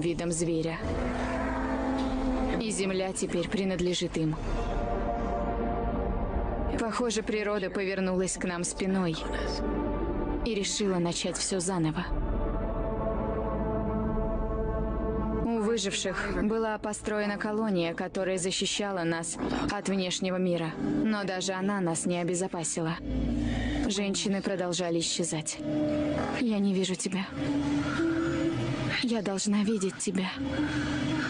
Видом зверя. И земля теперь принадлежит им. Похоже, природа повернулась к нам спиной и решила начать все заново. У выживших была построена колония, которая защищала нас от внешнего мира. Но даже она нас не обезопасила. Женщины продолжали исчезать. Я не вижу тебя. Я должна видеть тебя.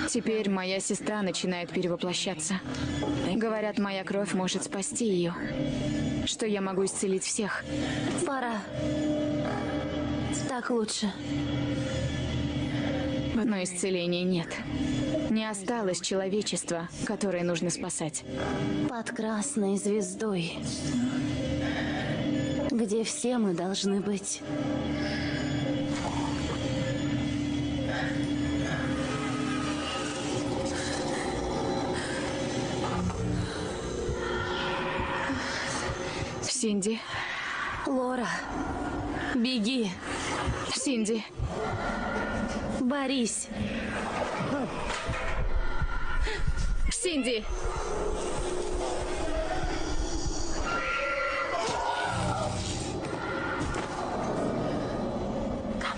Теперь моя сестра начинает перевоплощаться. Говорят, моя кровь может спасти ее. Что я могу исцелить всех. Пора. Так лучше. Но исцеления нет. Не осталось человечества, которое нужно спасать. Под красной звездой. Где все мы должны быть. Синди. Лора, беги. Синди. Борись. Синди.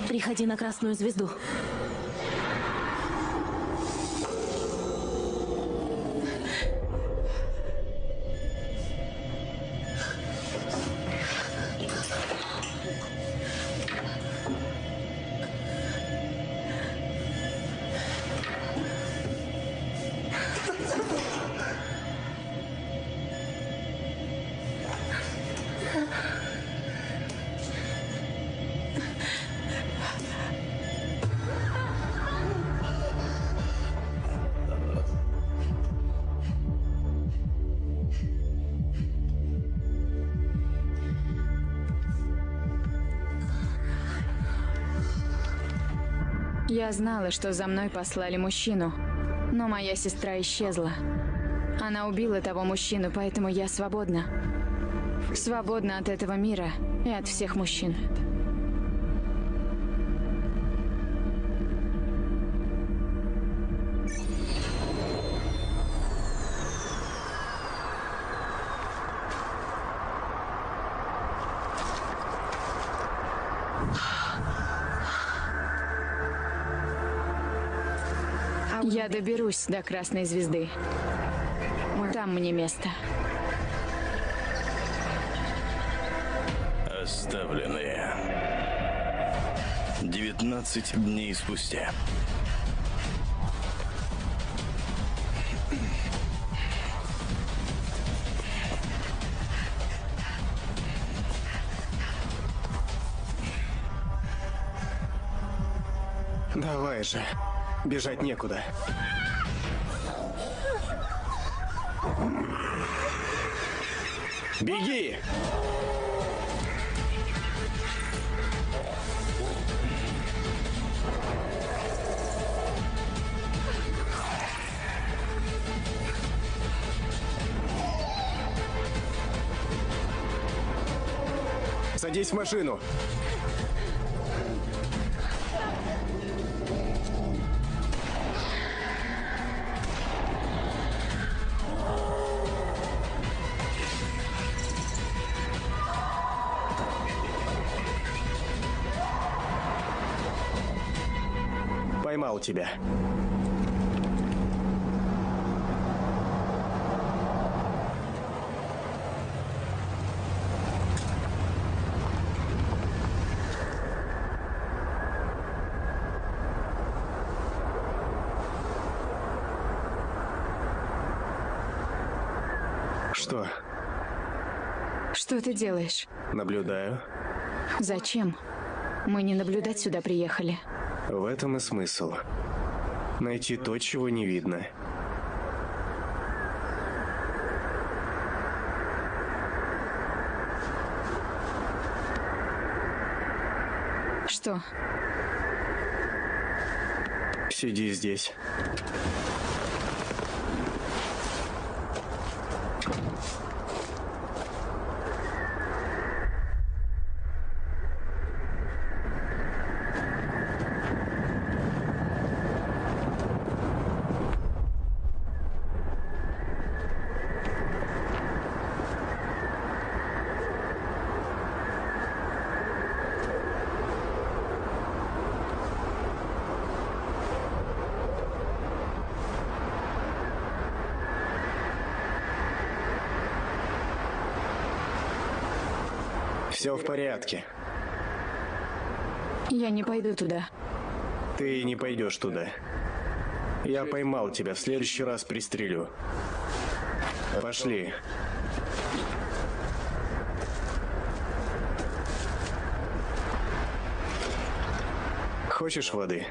Приходи на красную звезду. Я знала, что за мной послали мужчину, но моя сестра исчезла. Она убила того мужчину, поэтому я свободна. Свободна от этого мира и от всех мужчин. Доберусь до Красной Звезды. Там мне место. Оставленные. 19 дней спустя. Давай же. Бежать некуда. Беги! Садись в машину. Поймал тебя. Что? Что ты делаешь? Наблюдаю. Зачем? Мы не наблюдать сюда приехали. В этом и смысл. Найти то, чего не видно. Что? Сиди здесь. Все в порядке. Я не пойду туда. Ты не пойдешь туда. Я поймал тебя, в следующий раз пристрелю. Пошли. Хочешь воды?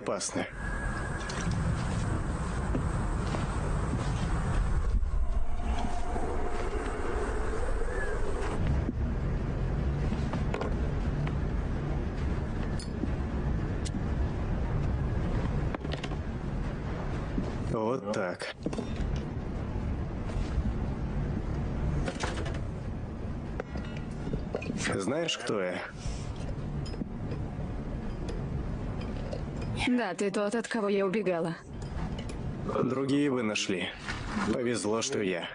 Безопасно. Вот так. Знаешь, кто я? Да, ты тот, от кого я убегала. Другие вы нашли. Повезло, что я.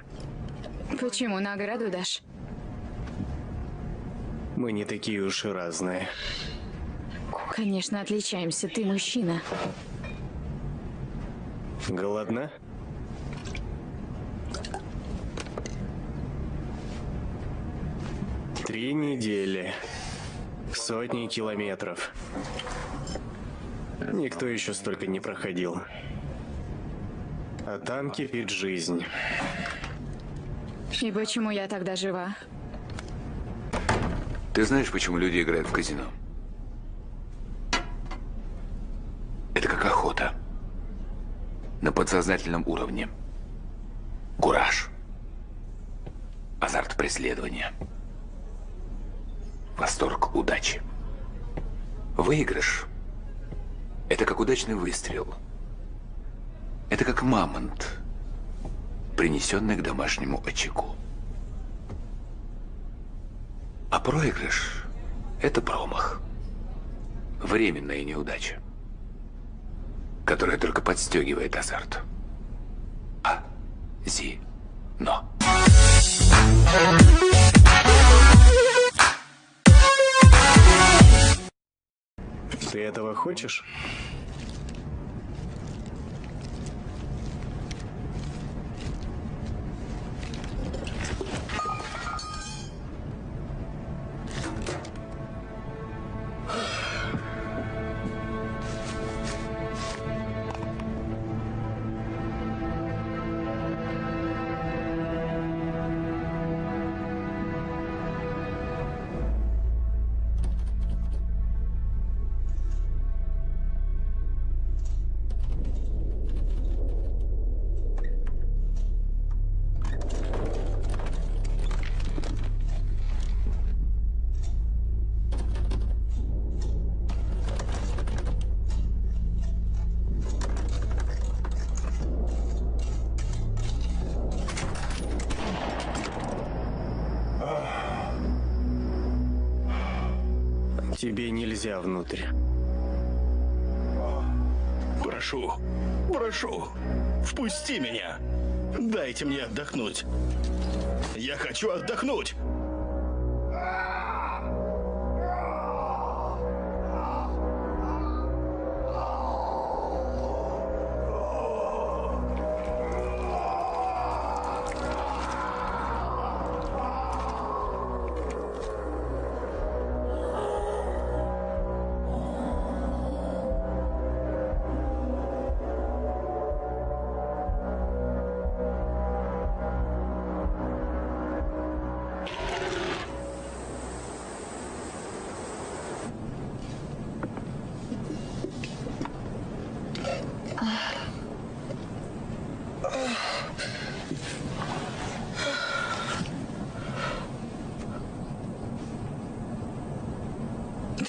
Почему награду дашь? Мы не такие уж и разные. Конечно, отличаемся. Ты мужчина. Голодна? Три недели. Сотни километров. Никто еще столько не проходил. А там кипит жизнь. И почему я тогда жива? Ты знаешь, почему люди играют в казино? Это как охота. На подсознательном уровне. Кураж. Азарт преследования. Восторг удачи. Выигрыш – это как удачный выстрел. Это как мамонт, принесенный к домашнему очагу. А проигрыш – это промах. Временная неудача, которая только подстегивает азарт. А, зи, но. Ты этого хочешь? Нельзя внутрь. Прошу, прошу, впусти меня. Дайте мне отдохнуть. Я хочу отдохнуть.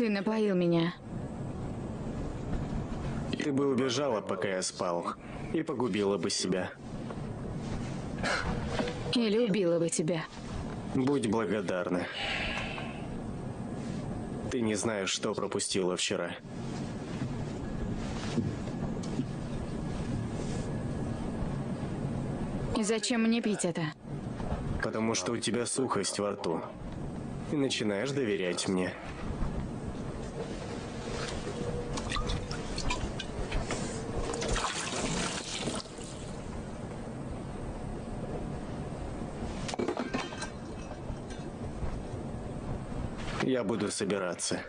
Ты напоил меня. Ты бы убежала, пока я спал, и погубила бы себя. Или убила бы тебя. Будь благодарна. Ты не знаешь, что пропустила вчера. И зачем мне пить это? Потому что у тебя сухость во рту. И начинаешь доверять мне. Я буду собираться.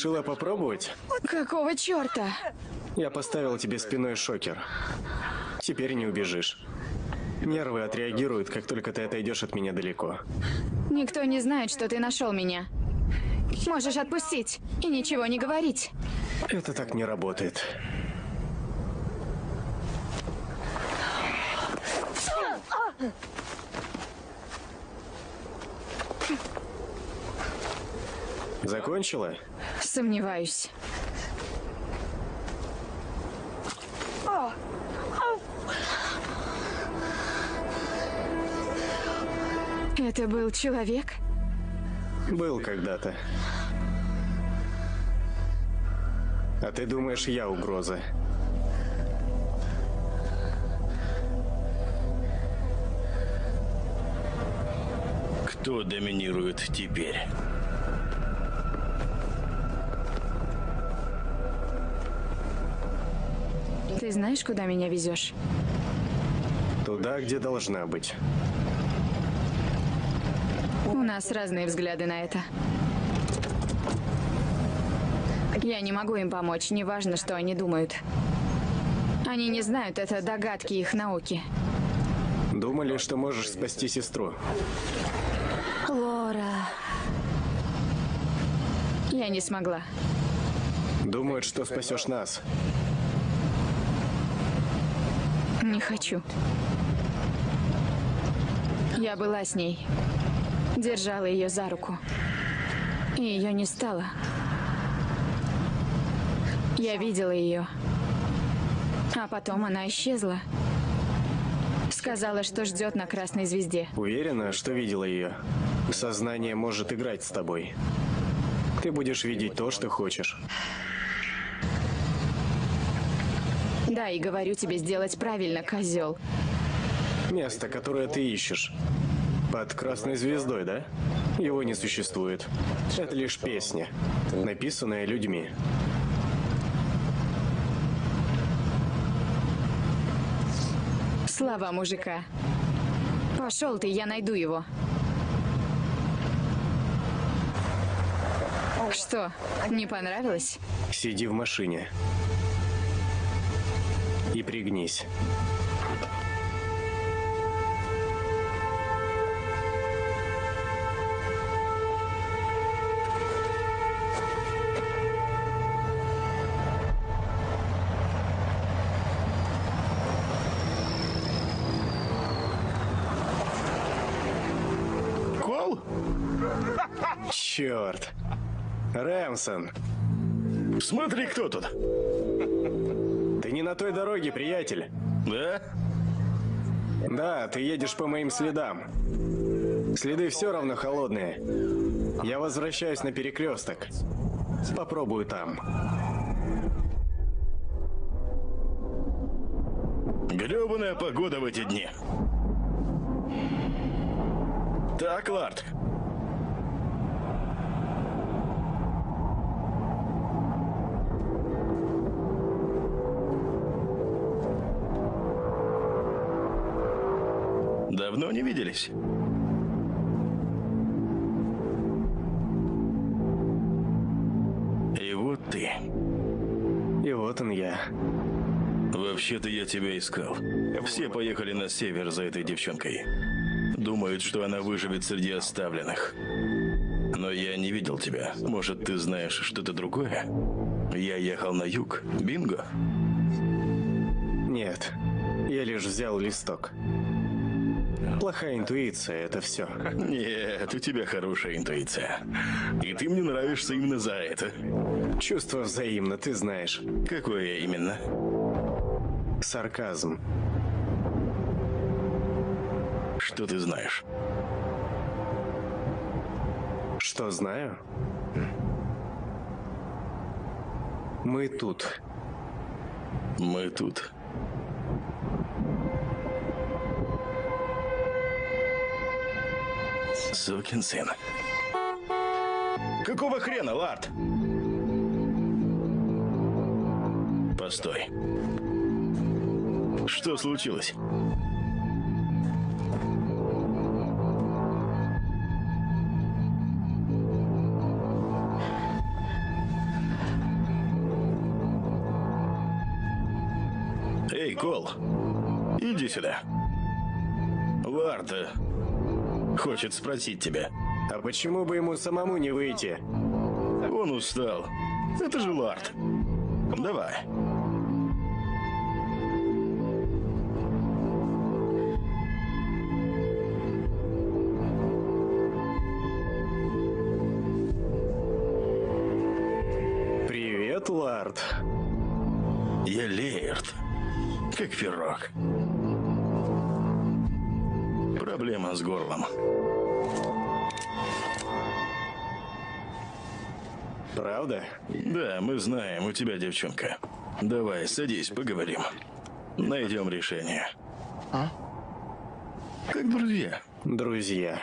Решила попробовать? Какого черта? Я поставил тебе спиной шокер. Теперь не убежишь. Нервы отреагируют, как только ты отойдешь от меня далеко. Никто не знает, что ты нашел меня. Можешь отпустить и ничего не говорить. Это так не работает. Закончила? Сомневаюсь. Это был человек? Был когда-то. А ты думаешь, я угроза? Кто доминирует теперь? Ты знаешь, куда меня везешь? Туда, где должна быть. У нас разные взгляды на это. Я не могу им помочь, неважно, что они думают. Они не знают, это догадки их науки. Думали, что можешь спасти сестру. Лора. Я не смогла. Думают, что спасешь нас. Не хочу. Я была с ней. Держала ее за руку. И ее не стало. Я видела ее. А потом она исчезла. Сказала, что ждет на красной звезде. Уверена, что видела ее. Сознание может играть с тобой. Ты будешь видеть то, что хочешь. Да, и говорю тебе сделать правильно, козел. Место, которое ты ищешь. Под красной звездой, да? Его не существует. Это лишь песня, написанная людьми. Слова мужика. Пошел ты, я найду его. Что, не понравилось? Сиди в машине. И пригнись. Кол? Черт. Рэмсон, Смотри, кто тут. На той дороге, приятель. Да? Да, ты едешь по моим следам. Следы все равно холодные. Я возвращаюсь на перекресток. Попробую там. Гребаная погода в эти дни. Так, Ларт. Давно не виделись? И вот ты. И вот он я. Вообще-то я тебя искал. Все поехали на север за этой девчонкой. Думают, что она выживет среди оставленных. Но я не видел тебя. Может, ты знаешь что-то другое? Я ехал на юг. Бинго? Нет, я лишь взял листок. Плохая интуиция, это все. Нет, у тебя хорошая интуиция. И ты мне нравишься именно за это. Чувство взаимно, ты знаешь. Какое именно? Сарказм. Что ты знаешь? Что знаю? Мы тут. Мы тут. Сукин сын. Какого хрена, Ларт? Постой. Что случилось? Эй, Кол, иди сюда. Ларт э, хочет спросить тебя. А почему бы ему самому не выйти? Он устал. Это же Ларт. Давай. Привет, Лард. Я Лейерт. Как пирог. Проблема с горлом. Правда? Да, мы знаем, у тебя девчонка. Давай, садись, поговорим. Найдем решение. А? Как друзья. Друзья.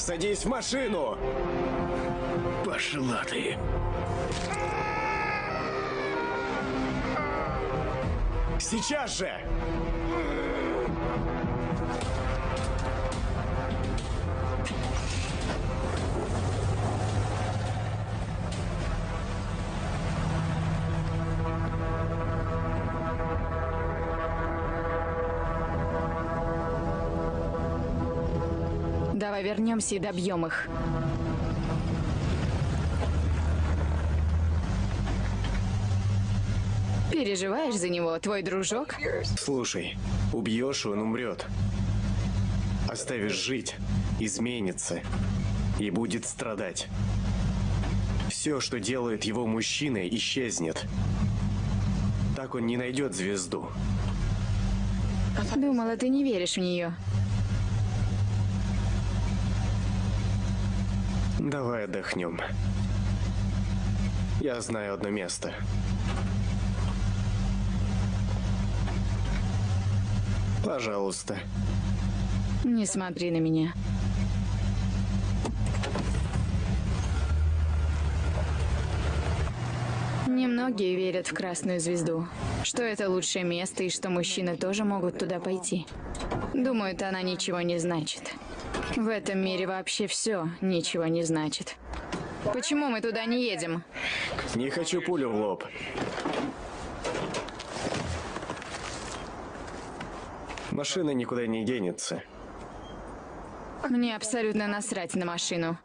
Садись в машину! Пошла ты. Сейчас же! Давай вернемся и добьем их. Переживаешь за него, твой дружок? Слушай, убьешь, он умрет. Оставишь жить, изменится и будет страдать. все, что делает его мужчиной, исчезнет. Так он не найдет звезду. Думала, ты не веришь в нее. Давай отдохнем. Я знаю одно место. Пожалуйста. Не смотри на меня. Немногие верят в Красную Звезду, что это лучшее место и что мужчины тоже могут туда пойти. Думают, она ничего не значит. В этом мире вообще все ничего не значит. Почему мы туда не едем? Не хочу пулю в лоб. Машина никуда не денется. Мне абсолютно насрать на машину.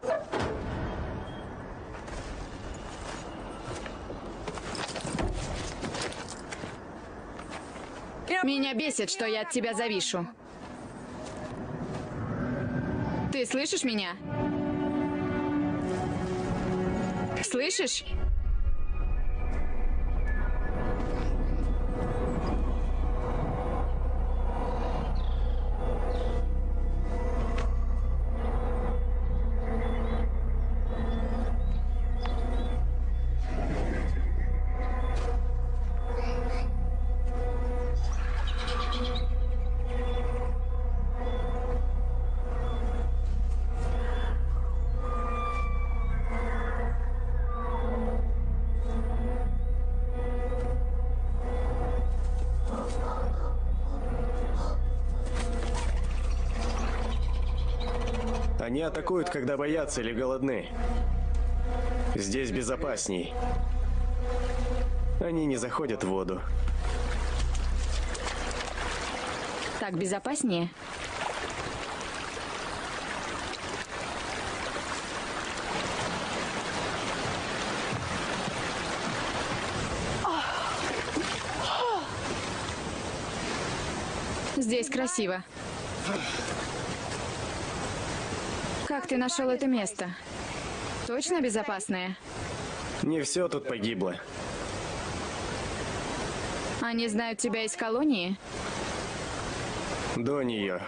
Меня бесит, что я от тебя завишу. Ты слышишь меня? Слышишь? Они атакуют, когда боятся или голодны. Здесь безопасней. Они не заходят в воду. Так безопаснее? Здесь красиво. Как ты нашел это место? Точно безопасное? Не все тут погибло. Они знают тебя из колонии? До нее.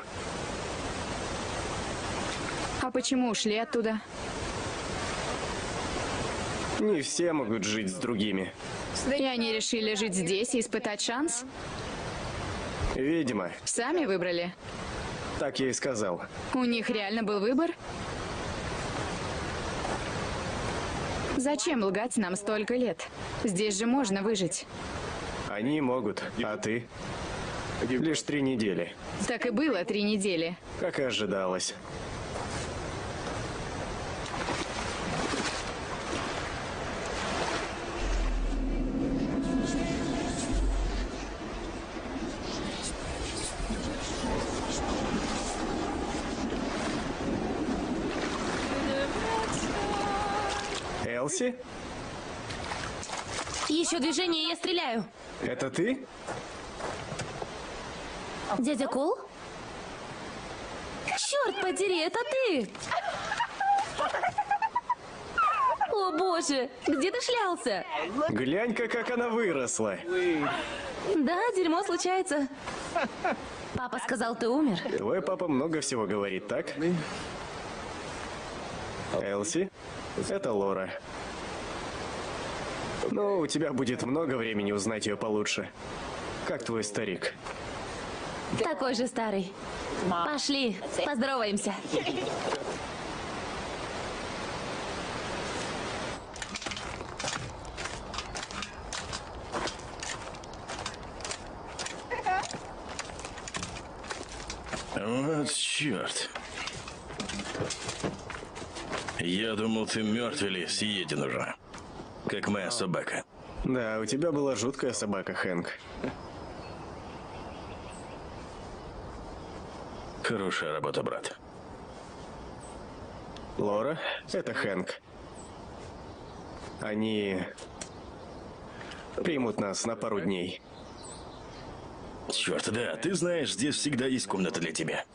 А почему ушли оттуда? Не все могут жить с другими. И они решили жить здесь и испытать шанс? Видимо, Сами выбрали? так я и сказал. У них реально был выбор? Зачем лгать нам столько лет? Здесь же можно выжить. Они могут, а ты? Лишь три недели, Так и было три недели. как и ожидалось. Элси? Еще движение, и я стреляю. Это ты? Дядя Кол? Черт подери, это ты! О боже, где ты шлялся? Глянь-ка, как она выросла. Да, дерьмо случается. Папа сказал, ты умер. Твой папа много всего говорит, так? Элси, это Лора. Ну, у тебя будет много времени узнать ее получше. Как твой старик? Такой же старый. Пошли, поздороваемся. Вот черт. Я думал, ты мертв или съеден уже. Как моя собака. Да, у тебя была жуткая собака, Хэнк. Хорошая работа, брат. Лора, это Хэнк. Они примут нас на пару дней. Черт, да, ты знаешь, здесь всегда есть комната для тебя.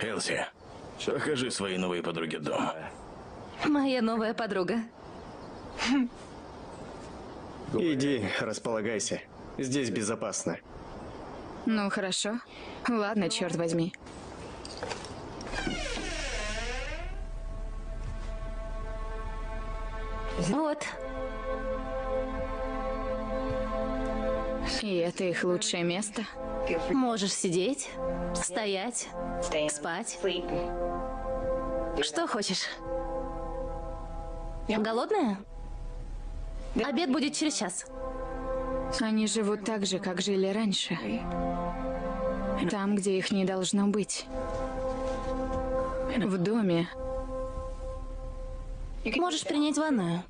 Элси, покажи своей новой подруге дом. Моя новая подруга. Иди, располагайся. Здесь безопасно. Ну, хорошо. Ладно, черт возьми. Вот. И это их лучшее место. Можешь сидеть, стоять, спать. Что хочешь? Голодная? Обед будет через час. Они живут так же, как жили раньше. Там, где их не должно быть. В доме. Можешь принять ванную.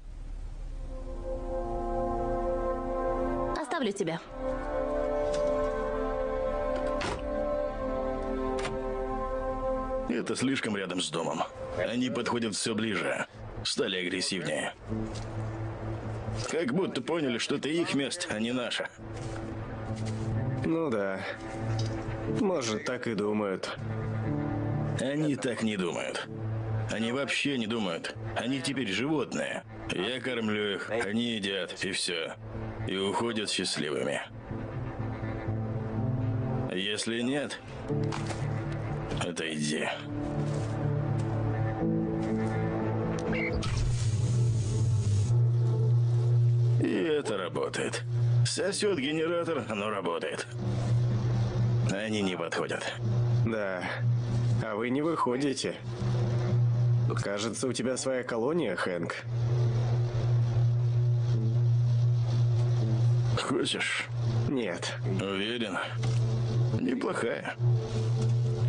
Оставлю тебя. Это слишком рядом с домом. Они подходят все ближе. Стали агрессивнее. Как будто поняли, что это их место, а не наше. Ну да. Может, так и думают. Они так не думают. Они вообще не думают. Они теперь животные. Я кормлю их, они едят, и все. И уходят счастливыми. Если нет, отойди. Это работает. Сосет генератор, но работает. Они не подходят. Да. А вы не выходите. Кажется, у тебя своя колония, Хэнк. Хочешь? Нет. Уверен? Неплохая.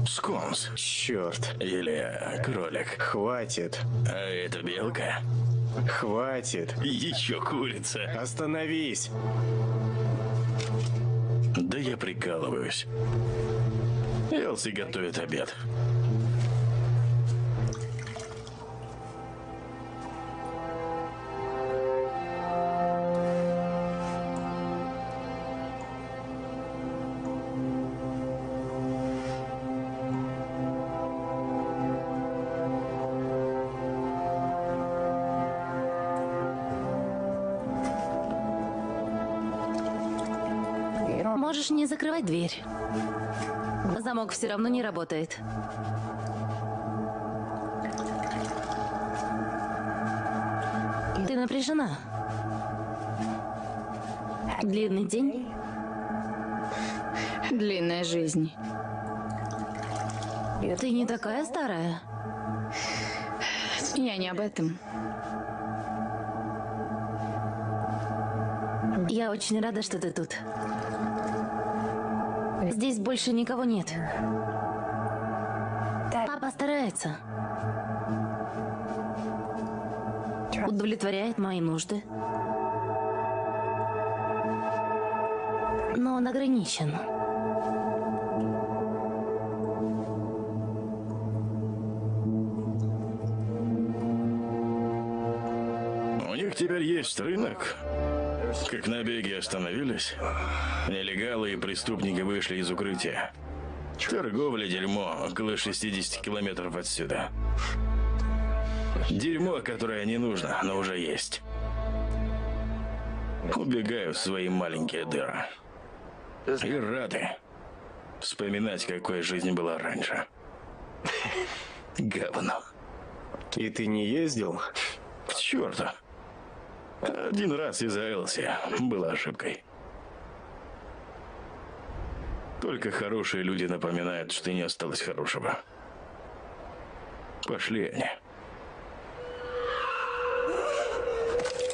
Сконс. Черт. Или кролик. Хватит. А это белка. Хватит. Еще курица. Остановись. Да я прикалываюсь. Элси готовит обед. Закрывать дверь. Замок все равно не работает. Ты напряжена. Длинный день. Длинная жизнь. Ты не такая старая. Я не об этом. Я очень рада, что ты тут. Здесь больше никого нет. Папа старается. Удовлетворяет мои нужды. Но он ограничен. У них теперь есть рынок. Как набеги остановились, нелегалы и преступники вышли из укрытия. Торговля дерьмо около 60 километров отсюда. Дерьмо, которое не нужно, но уже есть. Убегаю в свои маленькие дыры. И рады вспоминать, какой жизнь была раньше. Говно. И ты не ездил? К черту. Один раз из-за Элси была ошибкой. Только хорошие люди напоминают, что не осталось хорошего. Пошли они.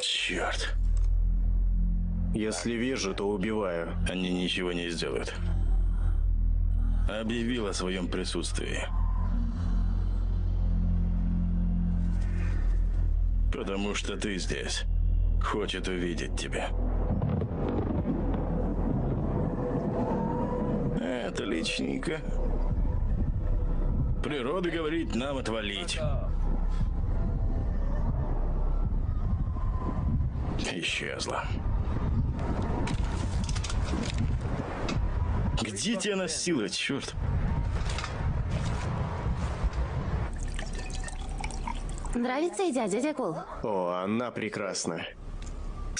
Черт. Если вижу, то убиваю. Они ничего не сделают. Объявил о своем присутствии. Потому что ты здесь. Хочет увидеть тебя. Отличненько. Природа говорит нам отвалить. Исчезла. Где тебя носило, черт? Нравится идя, дядя Кол? О, она прекрасна.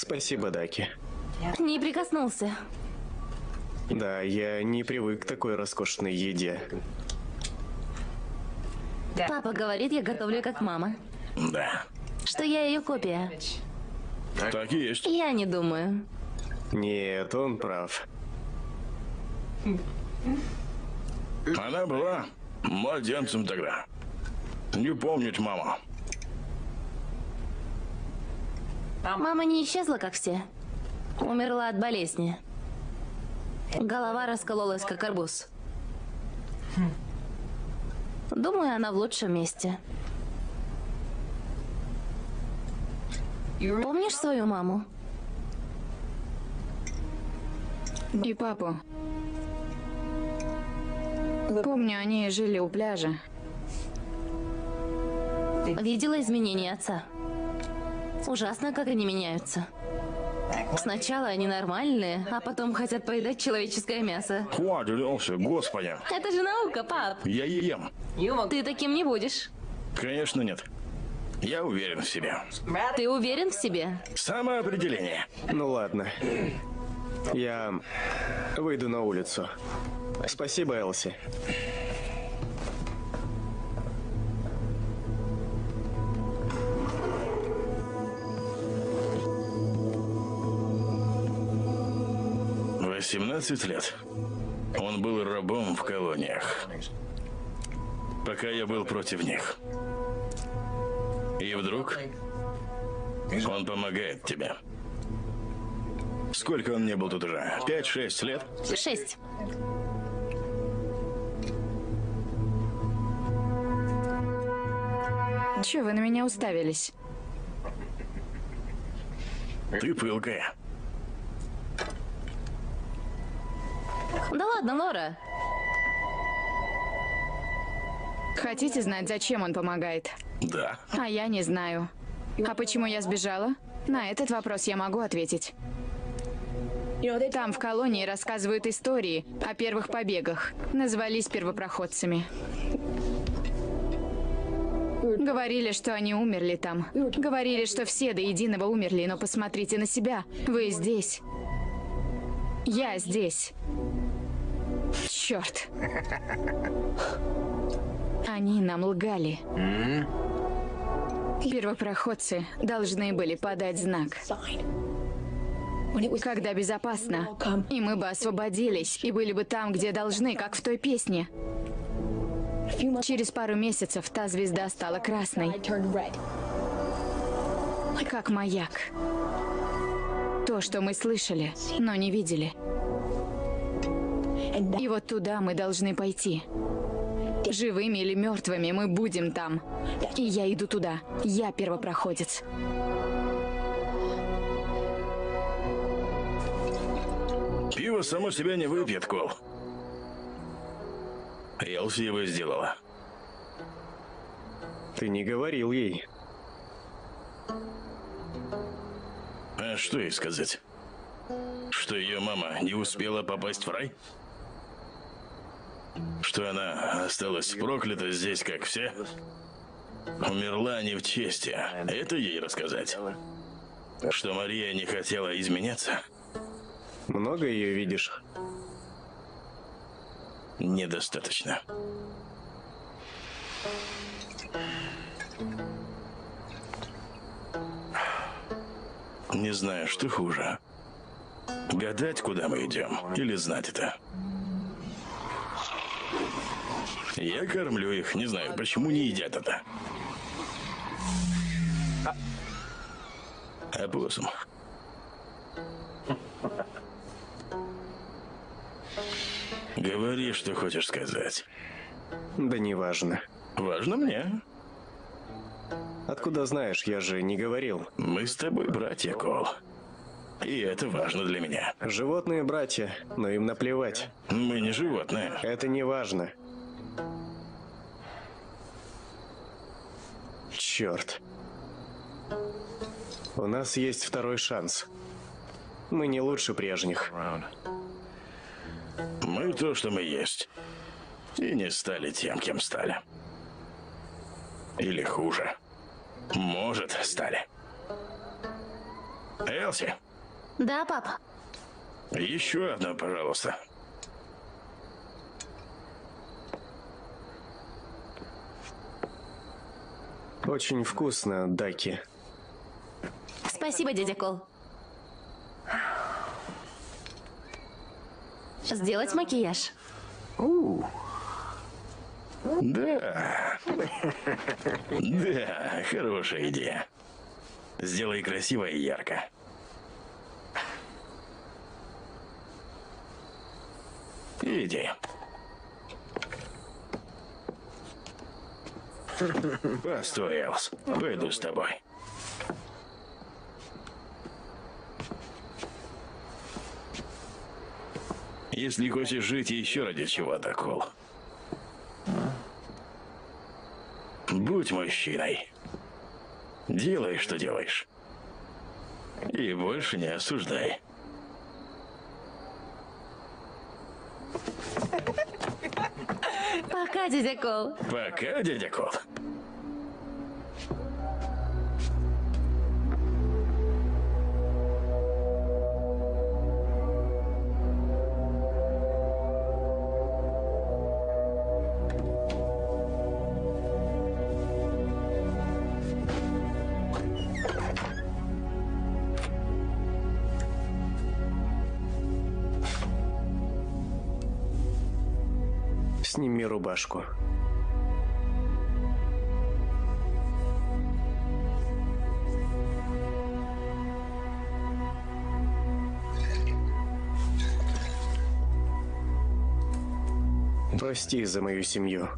Спасибо, Даки. Не прикоснулся. Да, я не привык к такой роскошной еде. Папа говорит, я готовлю как мама. Да. Что я ее копия. Так и есть. Я не думаю. Нет, он прав. Она была младенцем тогда. Не помнить маму. Мама не исчезла, как все. Умерла от болезни. Голова раскололась, как арбуз. Думаю, она в лучшем месте. Помнишь свою маму? И папу. Помню, они жили у пляжа. Видела изменения отца. Ужасно, как они меняются. Сначала они нормальные, а потом хотят поедать человеческое мясо. Хватит, Элси, господи. Это же наука, пап. Я ем. Ты таким не будешь. Конечно, нет. Я уверен в себе. Ты уверен в себе? Самоопределение. Ну ладно. Я выйду на улицу. Спасибо, Элси. Восемнадцать лет. Он был рабом в колониях. Пока я был против них. И вдруг он помогает тебе. Сколько он не был тут уже? Пять-шесть лет? Шесть. Чё вы на меня уставились? Ты пылкая. Да ладно, Лора. Хотите знать, зачем он помогает? Да. А я не знаю. А почему я сбежала? На этот вопрос я могу ответить. Там в колонии рассказывают истории о первых побегах. Назвались первопроходцами. Говорили, что они умерли там. Говорили, что все до единого умерли, но посмотрите на себя. Вы здесь. Я здесь. Черт. Они нам лгали. Первопроходцы должны были подать знак. Когда безопасно. И мы бы освободились, и были бы там, где должны, как в той песне. Через пару месяцев та звезда стала красной, как маяк. То, что мы слышали, но не видели. И вот туда мы должны пойти. Живыми или мертвыми мы будем там. И я иду туда. Я первопроходец. Пиво само себя не выпьет, Кол. Элси его сделала. Ты не говорил ей. А что ей сказать? Что ее мама не успела попасть в рай? Что она осталась проклята здесь, как все? Умерла не в чести. Это ей рассказать? Что Мария не хотела изменяться? Много ее видишь? Недостаточно. Не знаю, что хуже. Гадать, куда мы идем, или знать это. Я кормлю их, не знаю, почему не едят это. Опоссум. Говори, что хочешь сказать. Да неважно. Важно мне. Откуда знаешь, я же не говорил. Мы с тобой братья, Кол. И это важно для меня. Животные братья, но им наплевать. Мы не животные. Это не важно. Черт. У нас есть второй шанс. Мы не лучше прежних. Мы то, что мы есть. И не стали тем, кем стали. Или хуже. Может, стали. Элси, Да, папа. еще одну, пожалуйста. Очень вкусно, Даки. Спасибо, дядя Кол. Сделать макияж. Да. Да, хорошая идея. Сделай красиво и ярко. Иди. Постой, Элс. Пойду с тобой. Если хочешь жить еще ради чего-то, Кол. Будь мужчиной. Делай, что делаешь. И больше не осуждай. Пока, дядя Кол. Пока, дядя Кол. Сними рубашку. Прости за мою семью.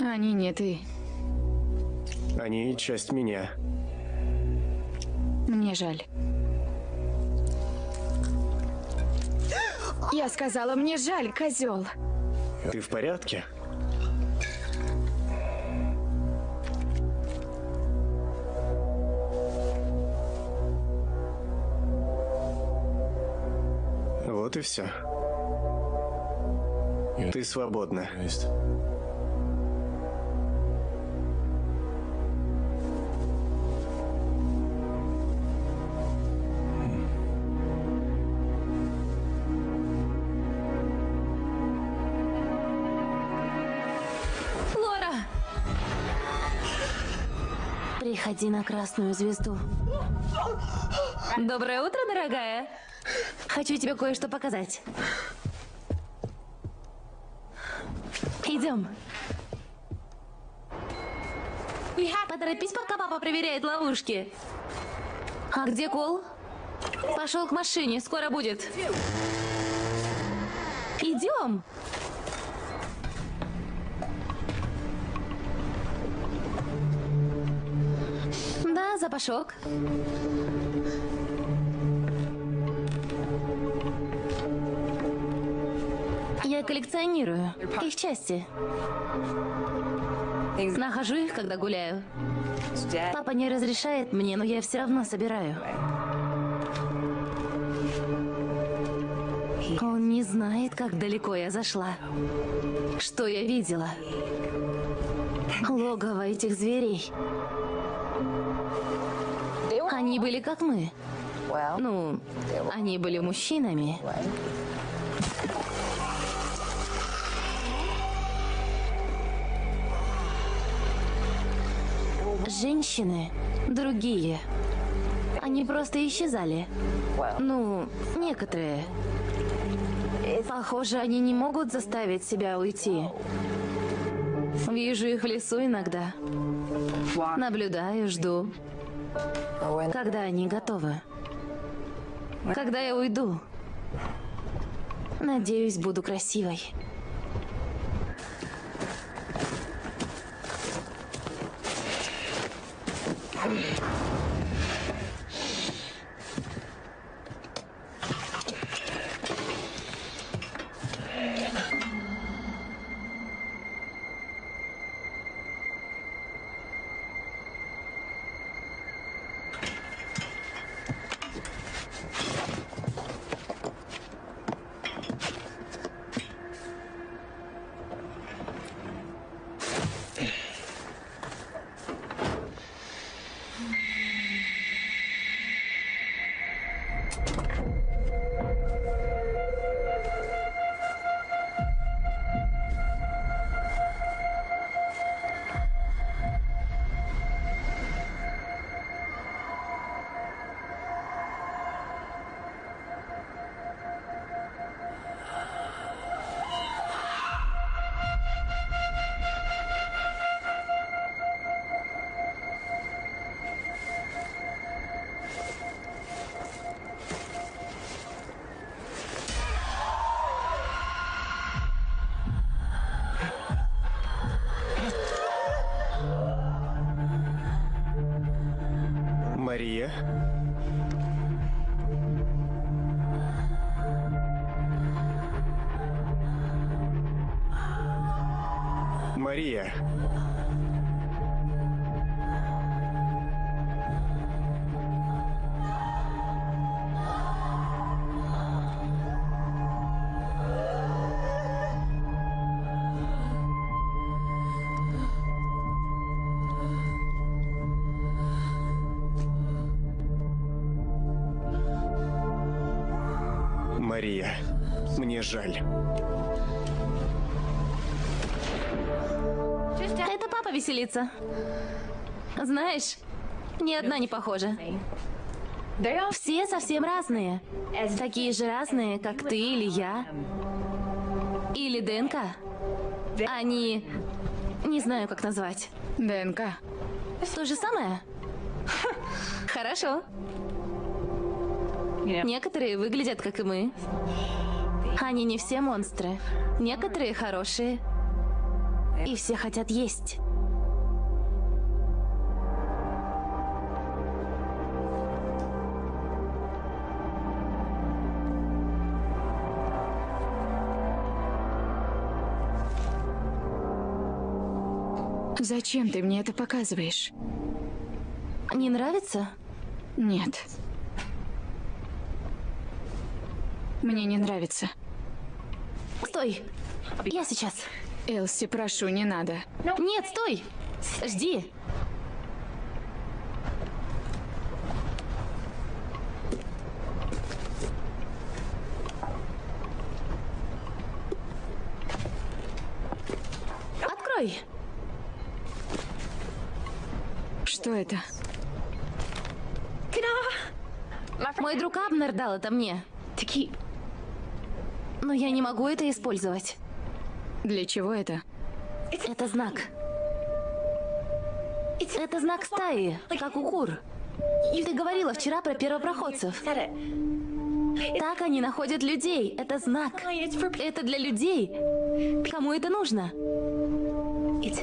Они не ты. Они часть меня. Мне жаль. Я сказала, мне жаль, козел. Ты в порядке? Вот и все. Ты свободна. Приходи на красную звезду. Доброе утро, дорогая. Хочу тебе кое-что показать. Идем. Поторопись, пока папа проверяет ловушки. А где Кол? Пошел к машине, скоро будет. Идем. Запашок. Я коллекционирую их части. Нахожу их, когда гуляю. Папа не разрешает мне, но я все равно собираю. Он не знает, как далеко я зашла. Что я видела. Логово этих зверей. Они были как мы. Ну, они были мужчинами. Женщины другие. Они просто исчезали. Ну, некоторые. Похоже, они не могут заставить себя уйти. Вижу их в лесу иногда. Наблюдаю, жду. Когда они готовы. Когда я уйду. Надеюсь, буду красивой. Мне жаль. Это папа веселится. Знаешь, ни одна не похожа. Все совсем разные. Такие же разные, как ты или я. Или ДНК. Они... Не знаю, как назвать. ДНК. То же самое? Хорошо. Некоторые выглядят, как и мы. Они не все монстры. Некоторые хорошие. И все хотят есть. Зачем ты мне это показываешь? Не нравится? Нет. Мне не нравится. Стой! Я сейчас. Элси, прошу, не надо. Нет, стой! Жди. Открой. Что это? Мой друг Абнер дал это мне. Но я не могу это использовать. Для чего это? Это знак. Это знак стаи, как у кур. Ты говорила вчера про первопроходцев. Так они находят людей. Это знак. Это для людей. Кому это нужно?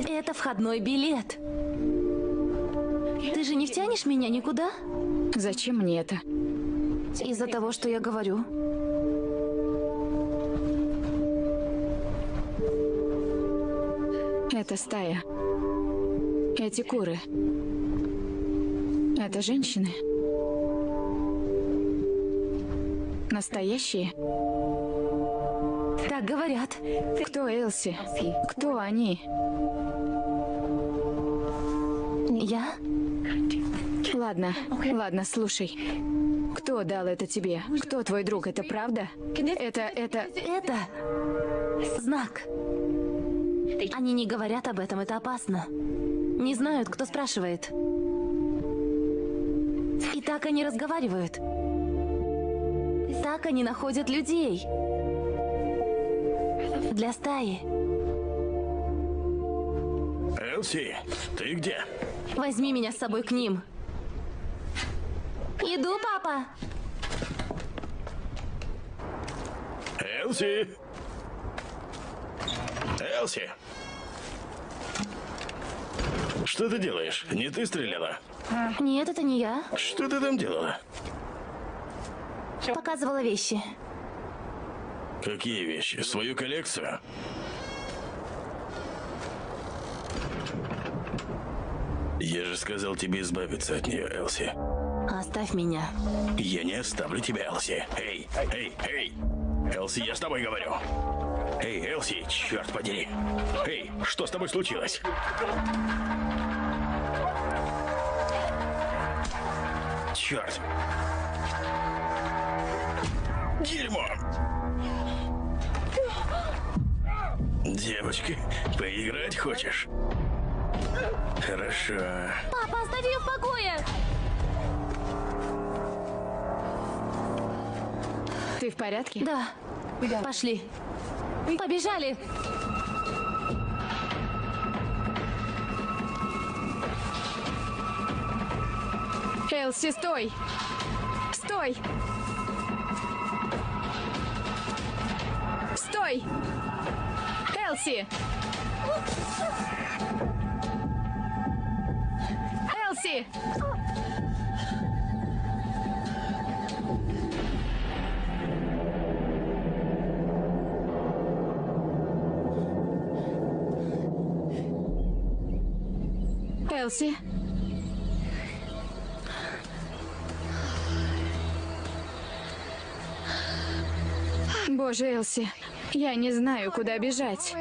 Это входной билет. Ты же не втянешь меня никуда? Зачем мне это? Из-за того, что я говорю. Это стая. Эти куры. Это женщины. Настоящие? Так говорят. Кто Элси? Кто они? Я? Ладно, ладно, слушай. Кто дал это тебе? Кто твой друг? Это правда? Это, это... Это знак. Они не говорят об этом, это опасно. Не знают, кто спрашивает. И так они разговаривают. Так они находят людей. Для стаи. Элси, ты где? Возьми меня с собой к ним. Иду, папа. Элси! Элси! Что ты делаешь? Не ты стреляла? Нет, это не я. Что ты там делала? Показывала вещи. Какие вещи? Свою коллекцию? Я же сказал тебе избавиться от нее, Элси. Оставь меня. Я не оставлю тебя, Элси. Эй, эй, эй! Элси, я с тобой говорю. Эй, Элси, черт подери. Эй, что с тобой случилось? Черт. Дерьмо. Девочка, поиграть хочешь? Хорошо. Папа, оставь ее в покое! Ты в порядке? Да. Пошли. Побежали. Элси, стой! Стой! Стой! Элси! Боже, Элси, я не знаю, куда бежать.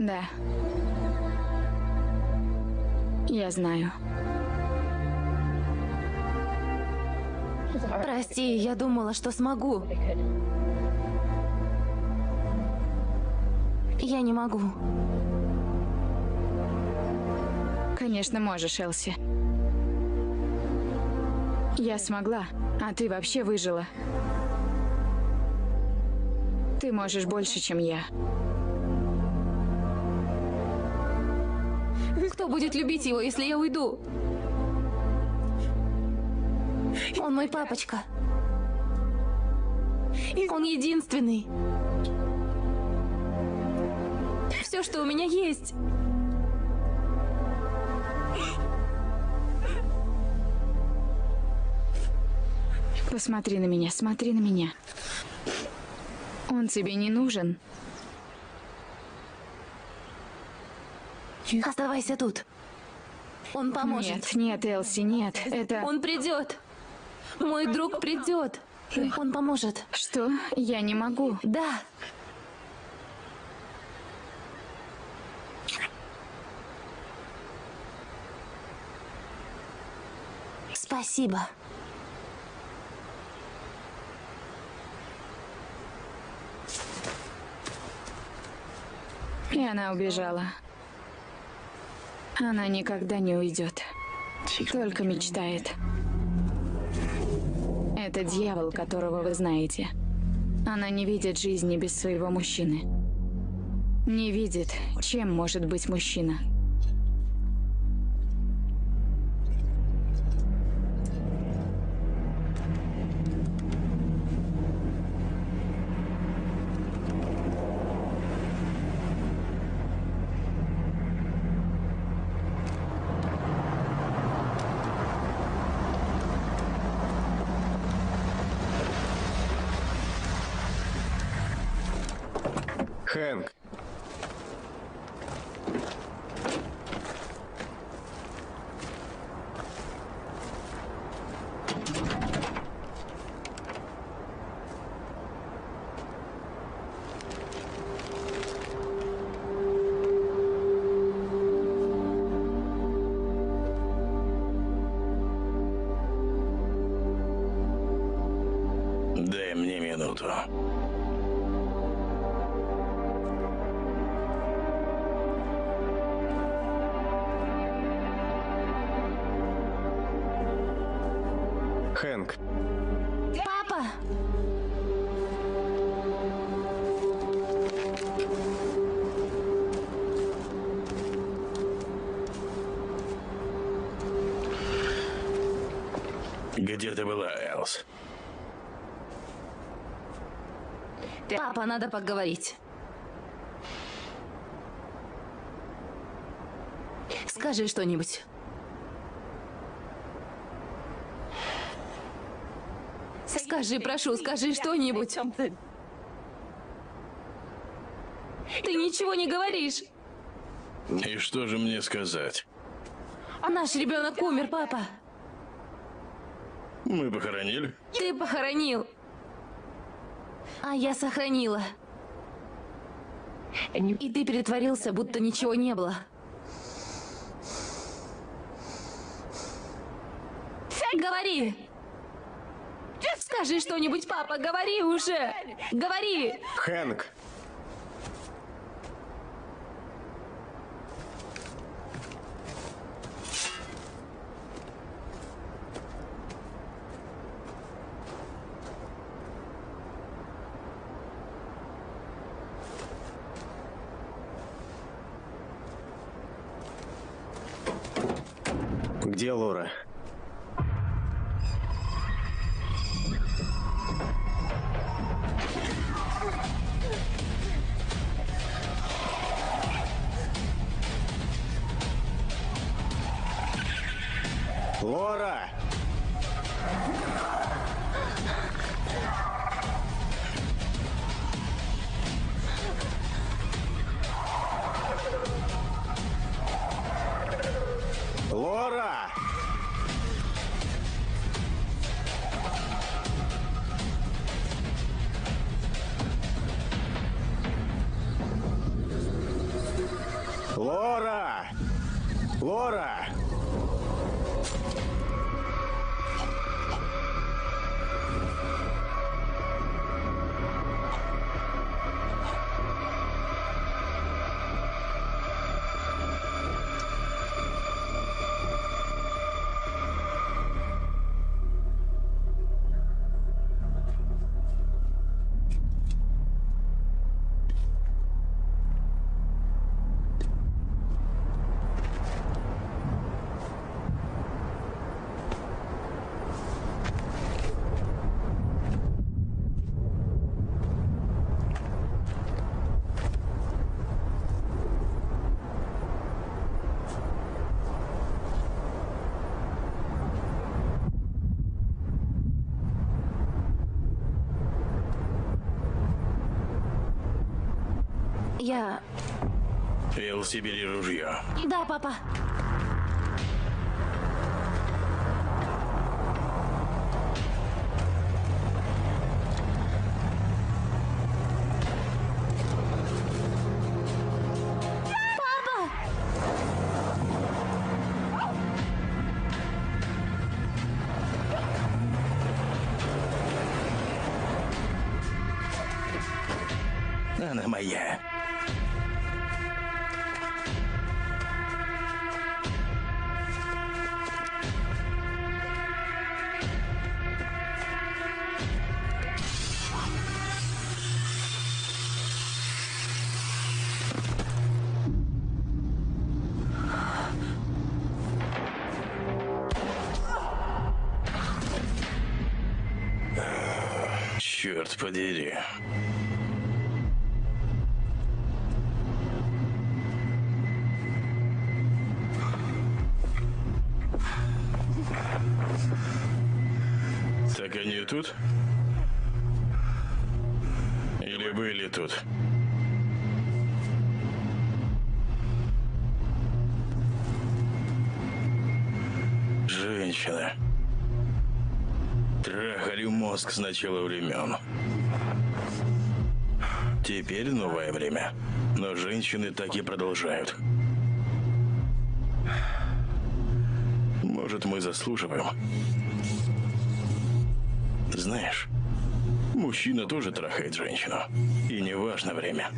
Да. Я знаю. Прости, я думала, что смогу. Не могу. Конечно, можешь, Элси. Я смогла, а ты вообще выжила. Ты можешь больше, чем я. Кто будет любить его, если я уйду? Он мой папочка. Он единственный. Все, что у меня есть. Посмотри на меня, смотри на меня. Он тебе не нужен. Оставайся тут. Он поможет. Нет, нет, Элси, нет. Это... Он придет. Мой друг придет. Он поможет. Что? Я не могу. Да. Спасибо. И она убежала. Она никогда не уйдет. Только мечтает. Это дьявол, которого вы знаете. Она не видит жизни без своего мужчины. Не видит, чем может быть мужчина. Надо поговорить. Скажи что-нибудь. Скажи, прошу, скажи что-нибудь. Ты ничего не говоришь. И что же мне сказать? Наш ребенок умер, папа. Мы похоронили? Ты похоронил. А я сохранила. И ты перетворился, будто ничего не было. Говори! Скажи что-нибудь, папа, говори уже! Говори! Хэнк, Элси, бери ружье. Да, папа. Она моя. Тут? Женщина. Трахали мозг с начала времен. Теперь новое время. Но женщины так и продолжают. Может, мы заслуживаем? Знаешь, мужчина тоже трахает женщину. И не важно время.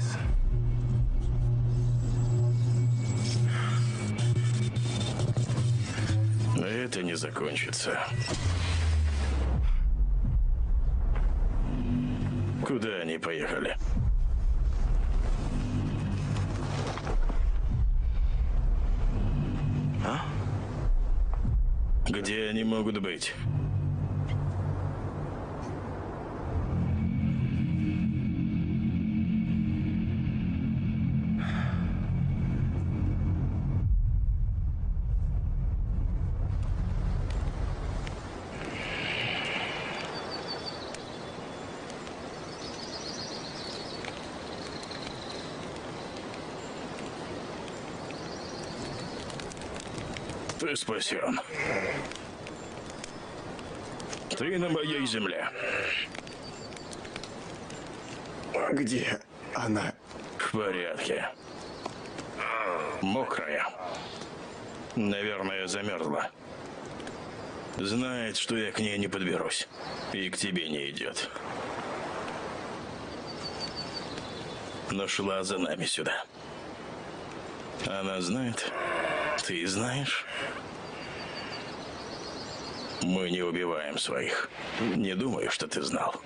Но это не закончится. Ты спасен. Ты на моей земле. Где она? В порядке. Мокрая. Наверное, замерзла. Знает, что я к ней не подберусь. И к тебе не идет. Но шла за нами сюда. Она знает? Ты знаешь? Мы не убиваем своих. Не думаю, что ты знал.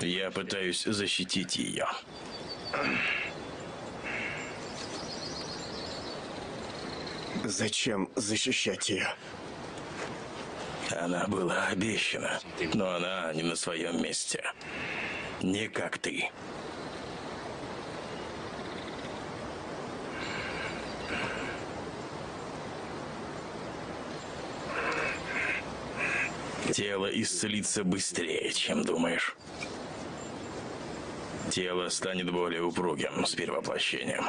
Я пытаюсь защитить ее. Зачем защищать ее? Она была обещана, но она не на своем месте. Не как ты. Тело исцелится быстрее, чем думаешь. Тело станет более упругим с перевоплощением.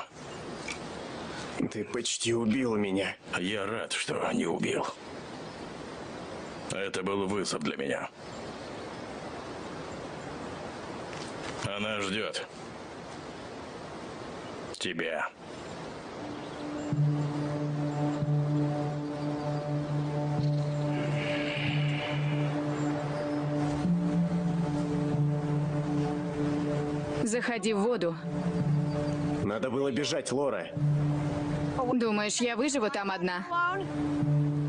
Ты почти убил меня. Я рад, что не убил. Это был вызов для меня. Она ждет. Тебя. Заходи в воду. Надо было бежать, Лора. Думаешь, я выживу там одна?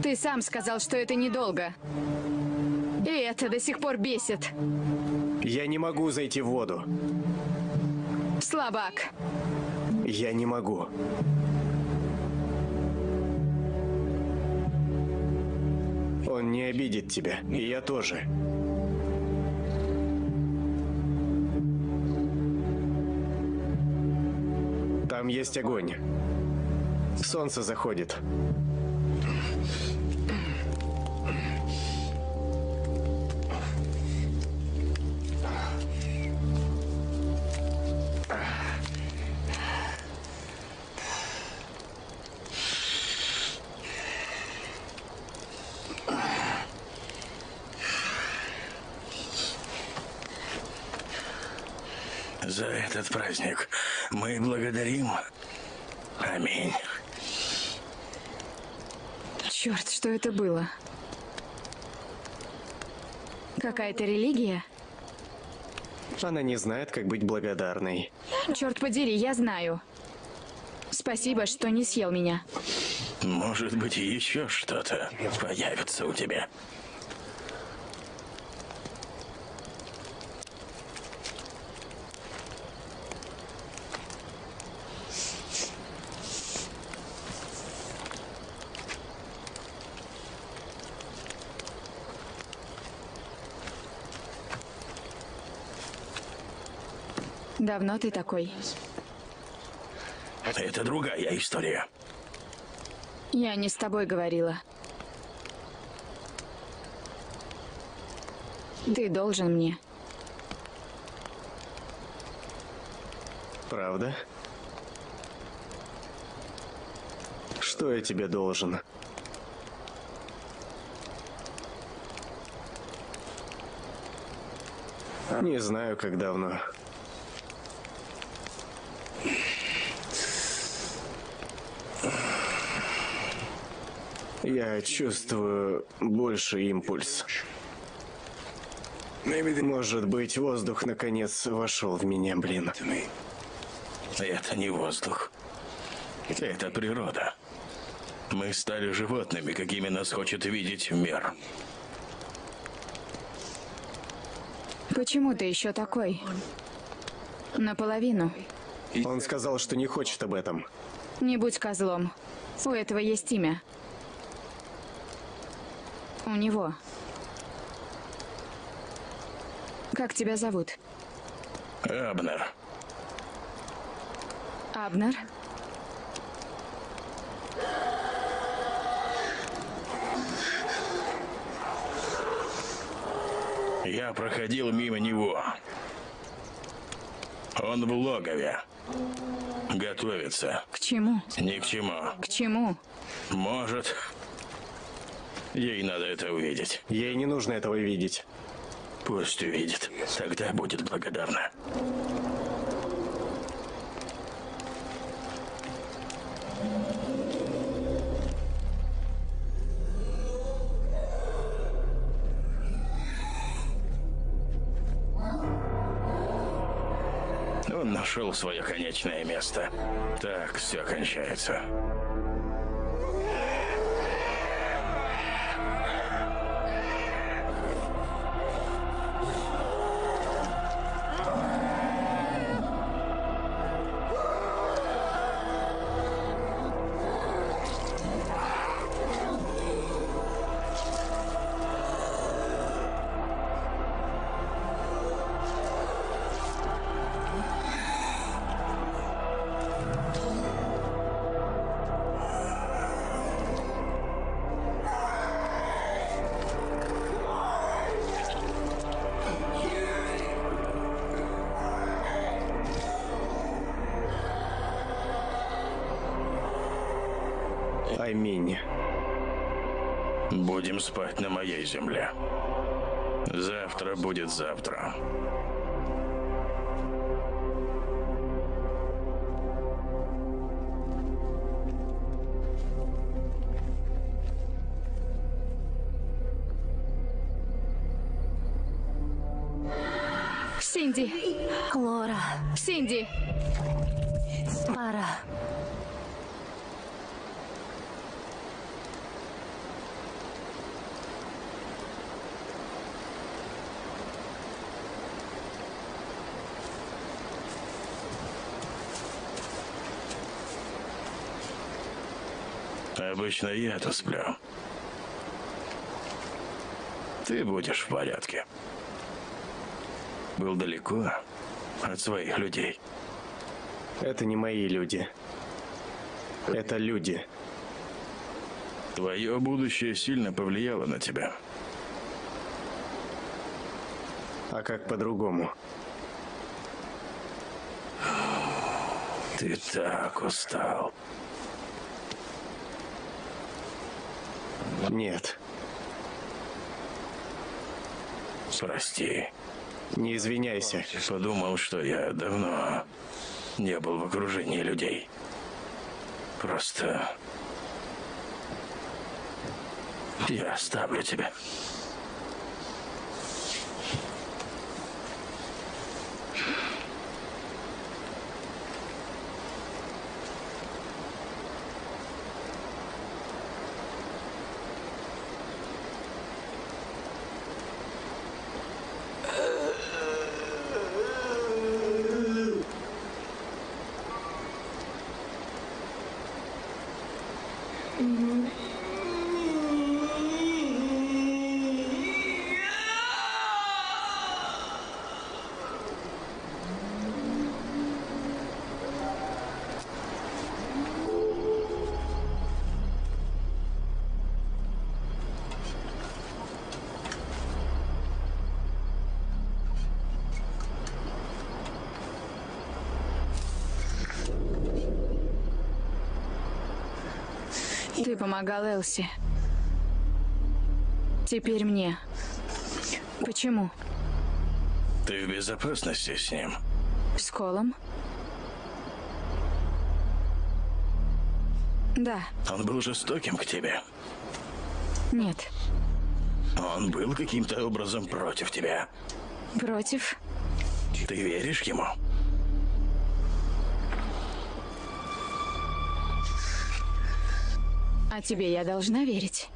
Ты сам сказал, что это недолго. И это до сих пор бесит. Я не могу зайти в воду. Слабак. Я не могу. Он не обидит тебя, и я тоже. Там есть огонь. Солнце заходит. Что это было? Какая-то религия? Она не знает, как быть благодарной. Черт подери, я знаю. Спасибо, что не съел меня. Может быть, еще что-то появится у тебя. Давно ты такой? Это другая история. Я не с тобой говорила. Ты должен мне. Правда? Что я тебе должен? Не знаю, как давно. Я чувствую больше импульс. Может быть, воздух наконец вошел в меня, блин. Это не воздух. Это природа. Мы стали животными, какими нас хочет видеть мир. Почему ты еще такой? Наполовину. Он сказал, что не хочет об этом. Не будь козлом. У этого есть имя. У него. Как тебя зовут? Абнер. Абнер? Я проходил мимо него. Он в логове. Готовится. К чему? Ни к чему. К чему? Может. Ей надо это увидеть. Ей не нужно этого видеть. Пусть увидит. Тогда будет благодарна. Он нашел свое конечное место. Так все кончается. Аминь. Будем спать на моей земле. Завтра будет завтра. Обычно я-то сплю. Ты будешь в порядке. Был далеко от своих людей. Это не мои люди. Это люди. Твое будущее сильно повлияло на тебя. А как по-другому? Ты так устал. Нет, Прости. не извиняйся. Подумал, что я давно не был в окружении людей. Просто... Я оставлю тебя. Mm-hmm. Ты помогал Элси. Теперь мне. Почему? Ты в безопасности с ним? С Колом? Да. Он был жестоким к тебе? Нет. Он был каким-то образом против тебя? Против? Ты веришь ему? Тебе я должна верить.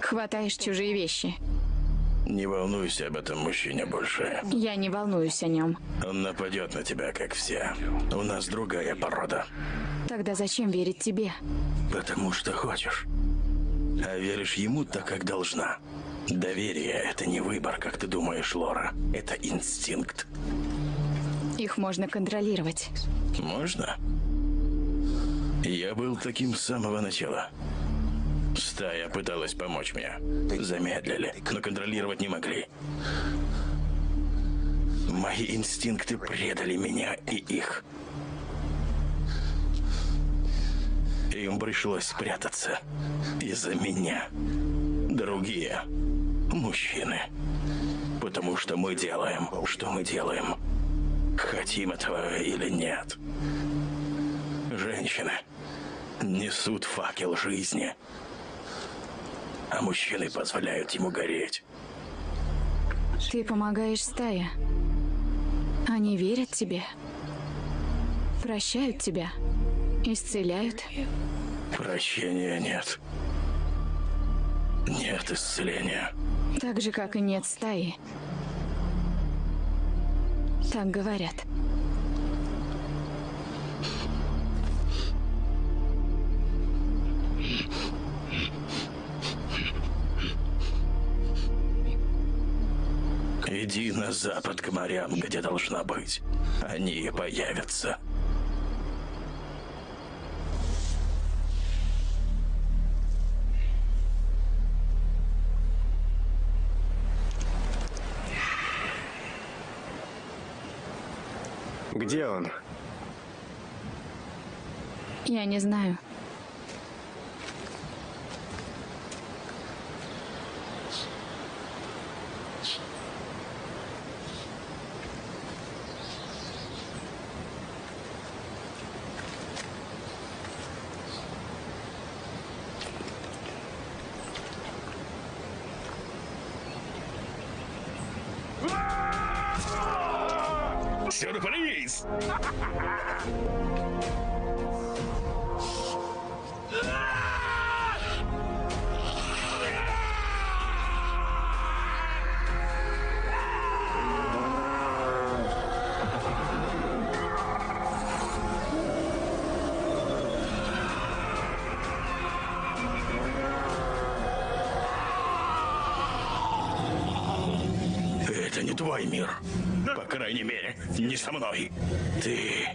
Хватаешь чужие вещи. Не волнуйся об этом мужчине больше. Я не волнуюсь о нем. Он нападет на тебя, как все. У нас другая порода. Тогда зачем верить тебе? Потому что хочешь. А веришь ему так, как должна. Доверие — это не выбор, как ты думаешь, Лора. Это инстинкт. Их можно контролировать. Можно? Я был таким с самого начала. Стая пыталась помочь мне. Замедлили, но контролировать не могли. Мои инстинкты предали меня и их. Им пришлось спрятаться из-за меня. Другие мужчины. Потому что мы делаем, что мы делаем. Хотим этого или нет. Женщины несут факел жизни, а мужчины позволяют ему гореть. Ты помогаешь стае. Они верят тебе. Прощают тебя. Исцеляют. Прощения нет. Нет исцеления. Так же, как и нет стаи. Так говорят. Иди на запад к морям, где должна быть. Они появятся. Где он? Я не знаю. Это не твой мир. По крайней мере, не со мной. Ты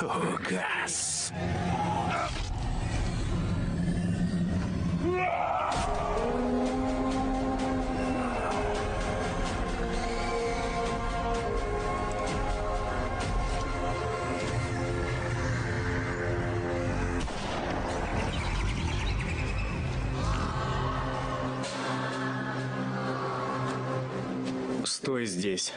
угас. Стой здесь.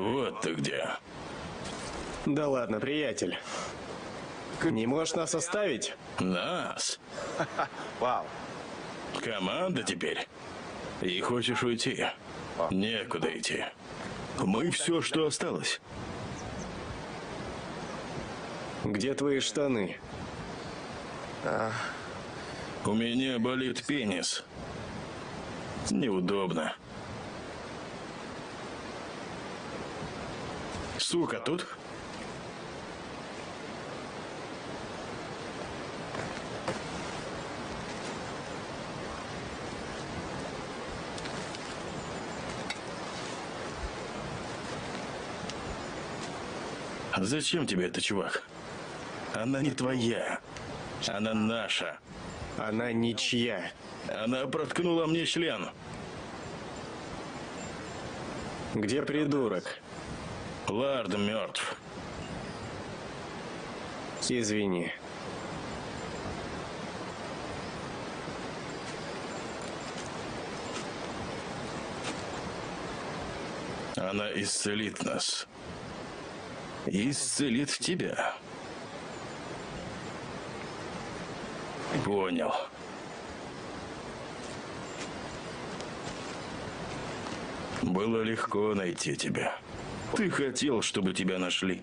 Вот ты где. Да ладно, приятель. Не можешь нас оставить? Нас. Команда теперь. И хочешь уйти? Некуда идти. Мы все, что осталось. Где твои штаны? У меня болит пенис. Неудобно. Сука, тут? Зачем тебе это, чувак? Она не твоя. Она наша. Она ничья. Она проткнула мне член. Где придурок? Лард мертв. Извини. Она исцелит нас. Исцелит тебя. Понял. Было легко найти тебя. Ты хотел, чтобы тебя нашли.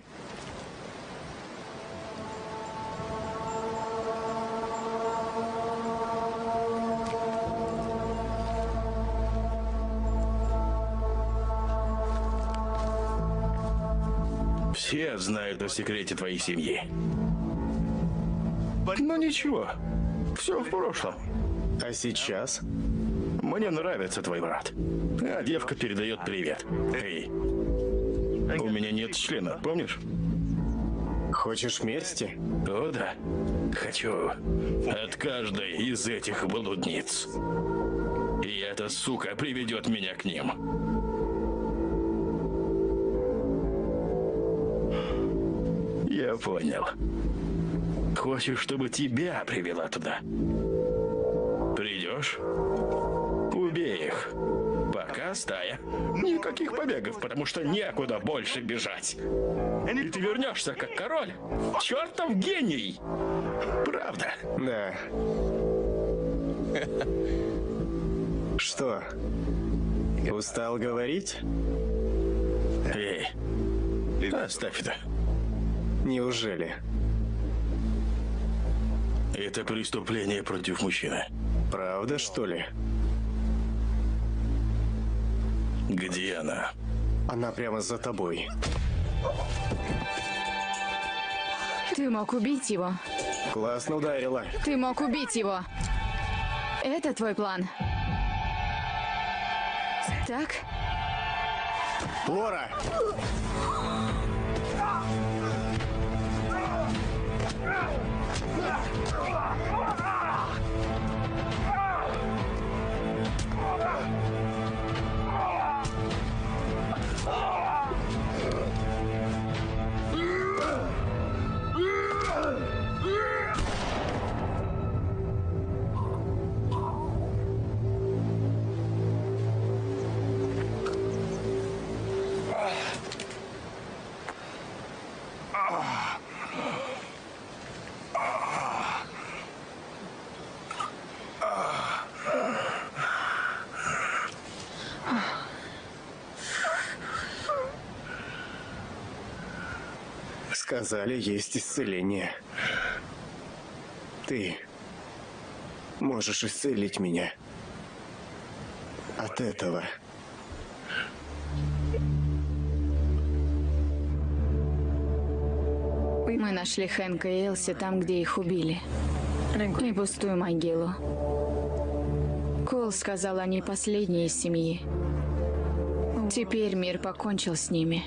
Все знают о секрете твоей семьи. Но ничего, все в прошлом. А сейчас? Мне нравится твой брат. А девка передает привет. Эй, у меня нет члена, помнишь? Хочешь мести? О, да. Хочу. От каждой из этих блудниц. И эта сука приведет меня к ним. Я понял. Хочешь, чтобы тебя привела туда? Придешь? Пока стая. Никаких побегов, потому что некуда больше бежать. И ты вернешься как король. Чертов гений. Правда. Да. Что? Устал говорить? Эй, оставь это. Неужели? Это преступление против мужчины. Правда, что ли? Где она? Она прямо за тобой. Ты мог убить его. Классно ударила. Ты мог убить его. Это твой план. Так? Лора! Сказали, есть исцеление. Ты можешь исцелить меня от этого. Мы нашли Хэнка и Элси там, где их убили. И пустую могилу. Кол сказал, они последние из семьи. Теперь мир покончил с ними.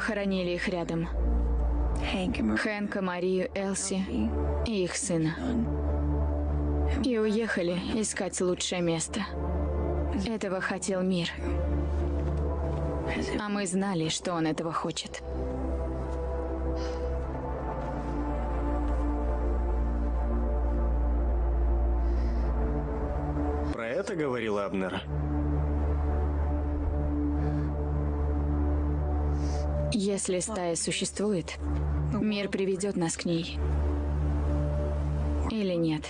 Похоронили их рядом. Хэнка, Марию, Элси и их сына. И уехали искать лучшее место. Этого хотел мир. А мы знали, что он этого хочет. Про это говорил Абнер? Если стая существует, мир приведет нас к ней. Или нет.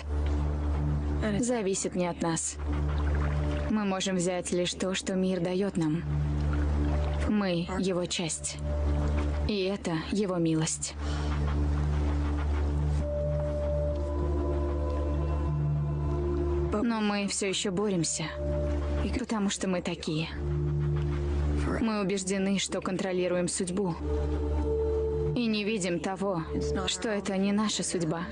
Зависит не от нас. Мы можем взять лишь то, что мир дает нам. Мы — его часть. И это его милость. Но мы все еще боремся, потому что мы такие. Мы убеждены, что контролируем судьбу. И не видим того, что это не наша судьба.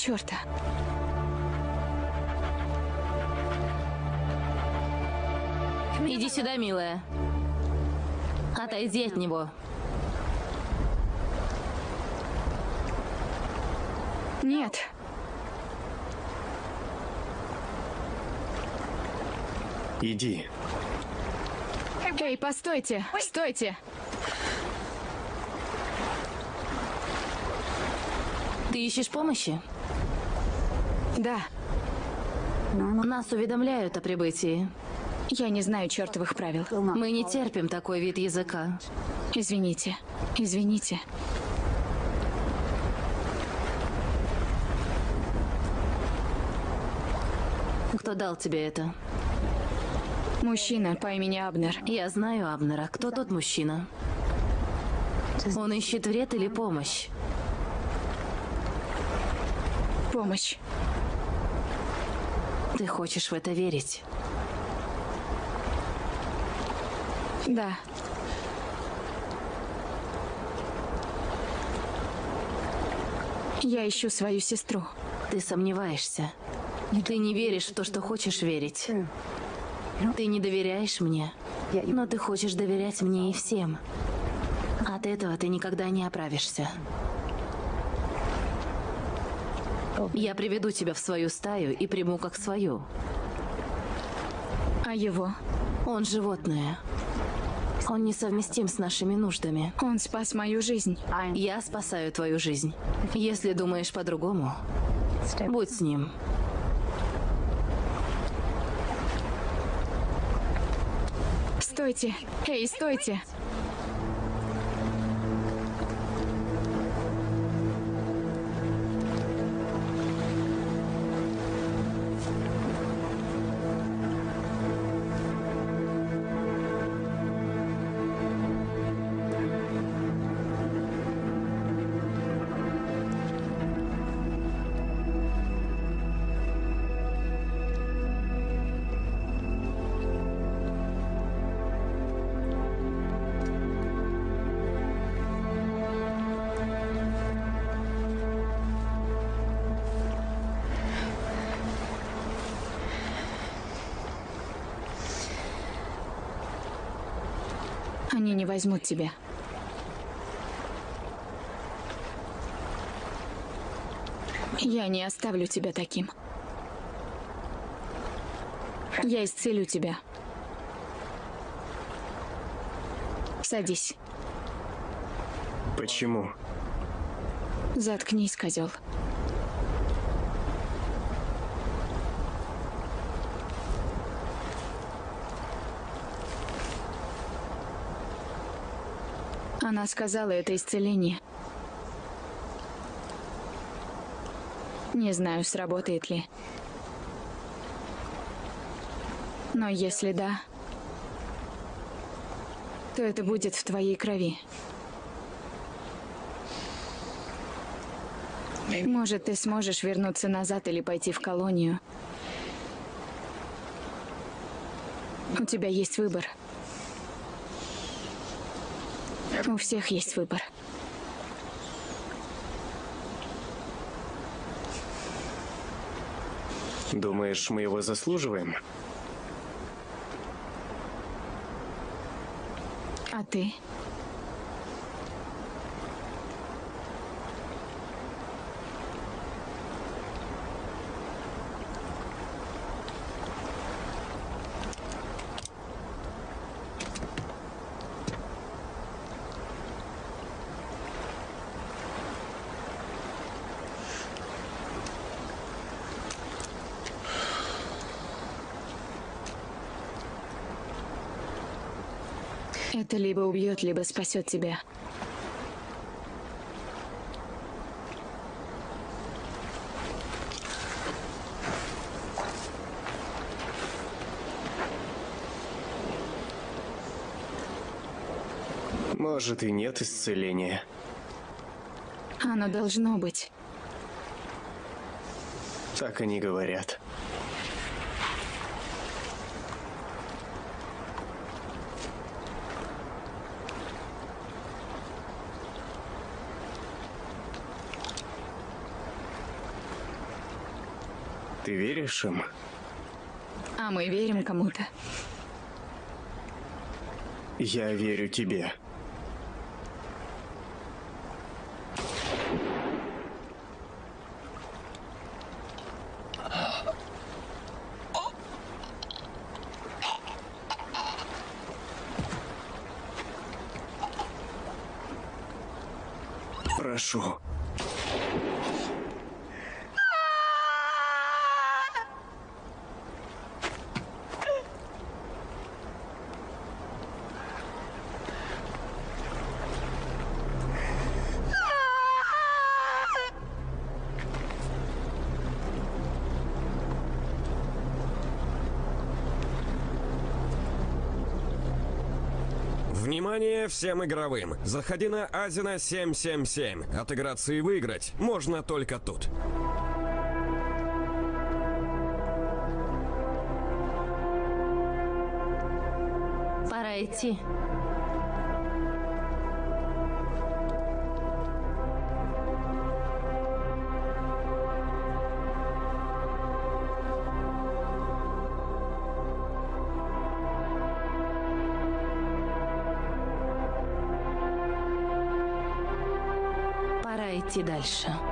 Черта? Иди сюда, милая. Отойди от него. Нет. Иди. Эй, постойте! Стойте! Ты ищешь помощи? Да, Нас уведомляют о прибытии. я не знаю чертовых правил. Мы не терпим такой вид языка. Извините. Извините. Кто дал тебе это? Мужчина по имени Абнер. Я знаю Абнера. Кто тот мужчина? Он ищет вред или помощь? Помощь. Ты хочешь в это верить? Да. Я ищу свою сестру. Ты сомневаешься. Ты не веришь в то, что хочешь верить. Ты не доверяешь мне, но ты хочешь доверять мне и всем. От этого ты никогда не оправишься. Я приведу тебя в свою стаю и приму как свою. А его? Он животное. Он несовместим с нашими нуждами. Он спас мою жизнь. Я спасаю твою жизнь. Если думаешь по-другому, будь с ним. Стойте. Эй, стойте. Они не возьмут тебя. Я не оставлю тебя таким. Я исцелю тебя. Садись. Почему? Заткнись, козел. Она сказала, это исцеление. Не знаю, сработает ли. Но если да, то это будет в твоей крови. Может, ты сможешь вернуться назад или пойти в колонию. У тебя есть выбор. У всех есть выбор. Думаешь, мы его заслуживаем? А ты? Это либо убьет, либо спасет тебя. Может и нет исцеления. Оно должно быть. Так они говорят. Ты веришь им? А мы верим кому-то. Я верю тебе. Прошу. Внимание всем игровым! Заходи на Азина 777. Отыграться и выиграть можно только тут. Пора идти. Идти дальше.